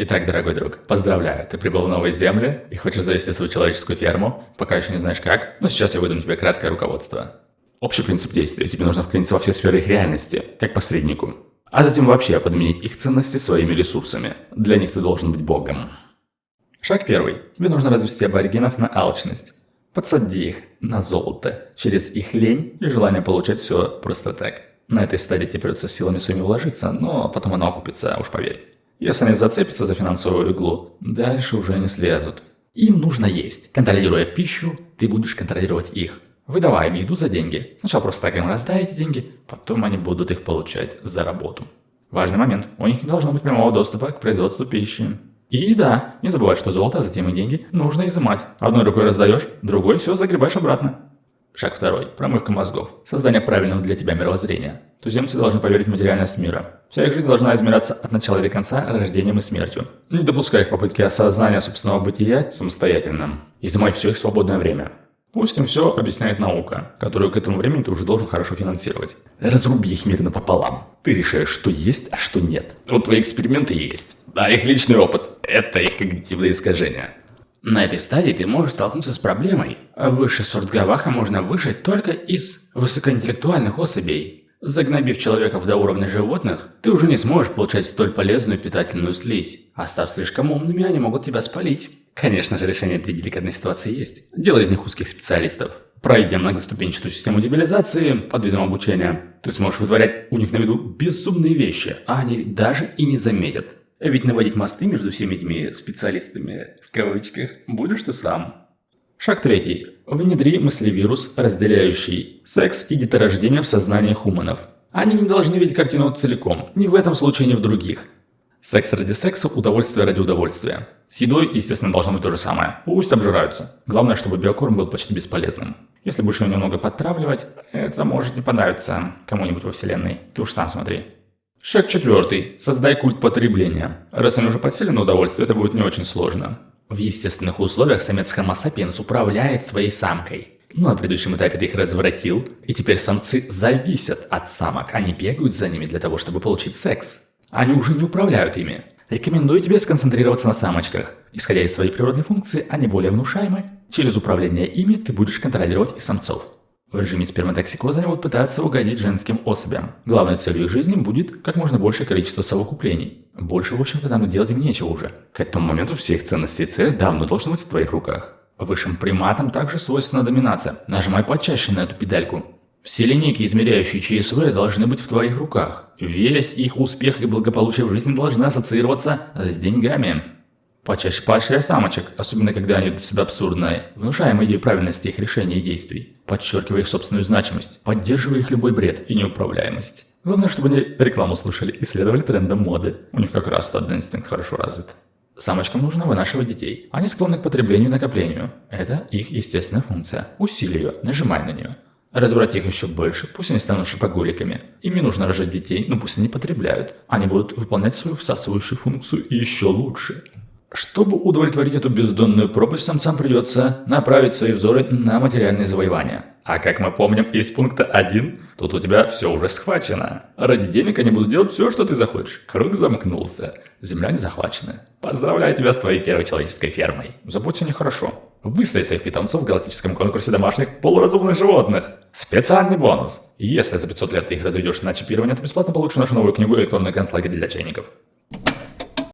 Итак, дорогой друг, поздравляю, ты прибыл в новые земли и хочешь завести свою человеческую ферму, пока еще не знаешь как, но сейчас я выдам тебе краткое руководство. Общий принцип действия. Тебе нужно вклиниться во все сферы их реальности, как посреднику. А затем вообще подменить их ценности своими ресурсами. Для них ты должен быть богом. Шаг первый. Тебе нужно развести аборигенов на алчность. Подсади их на золото через их лень и желание получать все просто так. На этой стадии тебе придется силами своими вложиться, но потом оно окупится, уж поверь. Если они зацепятся за финансовую иглу, дальше уже не слезут. Им нужно есть. Контролируя пищу, ты будешь контролировать их. Выдавая им еду за деньги. Сначала просто так им раздай деньги, потом они будут их получать за работу. Важный момент. У них не должно быть прямого доступа к производству пищи. И да, не забывай, что золото, а затем и деньги нужно изымать. Одной рукой раздаешь, другой все загребаешь обратно. Шаг второй. Промывка мозгов. Создание правильного для тебя мировоззрения. Туземцы должны поверить в материальность мира. Вся их жизнь должна измеряться от начала до конца рождением и смертью. Не допускай их попытки осознания собственного бытия самостоятельно. Изымай все их свободное время. Пусть им все объясняет наука, которую к этому времени ты уже должен хорошо финансировать. Разруби их мир напополам. Ты решаешь, что есть, а что нет. Вот твои эксперименты есть. Да, их личный опыт. Это их когнитивные искажения. На этой стадии ты можешь столкнуться с проблемой. Высший сорт гаваха можно выжать только из высокоинтеллектуальных особей. Загнобив человеков до уровня животных, ты уже не сможешь получать столь полезную питательную слизь. А став слишком умными, они могут тебя спалить. Конечно же, решение этой деликатной ситуации есть. Делай из них узких специалистов. Пройдя многоступенчатую систему дебилизации под видом обучения, ты сможешь вытворять у них на виду безумные вещи, а они даже и не заметят. Ведь наводить мосты между всеми этими специалистами, в кавычках, будешь ты сам. Шаг третий. Внедри мыслевирус, разделяющий секс и деторождение в сознании хуманов. Они не должны видеть картину целиком, ни в этом случае, ни в других. Секс ради секса, удовольствие ради удовольствия. С едой, естественно, должно быть то же самое. Пусть обжираются. Главное, чтобы биокорм был почти бесполезным. Если будешь его немного подтравливать, это может не понравиться кому-нибудь во вселенной. Ты уж сам смотри. Шаг четвертый. Создай культ потребления. Раз они уже подсели на удовольствие, это будет не очень сложно. В естественных условиях самец Homo sapiens управляет своей самкой. Но на предыдущем этапе ты их развратил, и теперь самцы зависят от самок, они бегают за ними для того, чтобы получить секс. Они уже не управляют ими. Рекомендую тебе сконцентрироваться на самочках. Исходя из своей природной функции, они более внушаемы. Через управление ими ты будешь контролировать и самцов. В режиме сперматоксикоза они будут пытаться угодить женским особям. Главной целью их жизни будет как можно большее количество совокуплений. Больше, в общем-то, там делать им нечего уже. К этому моменту все их ценности и цели давно должны быть в твоих руках. Высшим приматам также свойственна доминация. Нажимай почаще на эту педальку. Все линейки, измеряющие ЧСВ, должны быть в твоих руках. Весь их успех и благополучие в жизни должны ассоциироваться с деньгами. Почаще поощряй самочек, особенно когда они ведут себя абсурдно, внушаем идею правильности их решений и действий, подчеркивая их собственную значимость, поддерживая их любой бред и неуправляемость. Главное, чтобы они рекламу слушали и следовали трендам моды. У них как раз стадный инстинкт хорошо развит. Самочкам нужно вынашивать детей. Они склонны к потреблению и накоплению. Это их естественная функция. Усилий ее, нажимай на нее. Разврать их еще больше, пусть они станут шопоголиками. Им не нужно рожать детей, но пусть они потребляют. Они будут выполнять свою всасывающую функцию еще лучше. Чтобы удовлетворить эту бездонную пропасть, самцам придется направить свои взоры на материальные завоевания. А как мы помним из пункта 1, тут у тебя все уже схвачено. Ради денег они будут делать все, что ты захочешь. Круг замкнулся. Земля не захвачена. Поздравляю тебя с твоей первой человеческой фермой. Заботься нехорошо. Выставь своих питомцев в галактическом конкурсе домашних полуразумных животных. Специальный бонус. Если за 500 лет ты их разведешь на чипирование, то бесплатно получишь нашу новую книгу «Электронный концлагерь для чайников».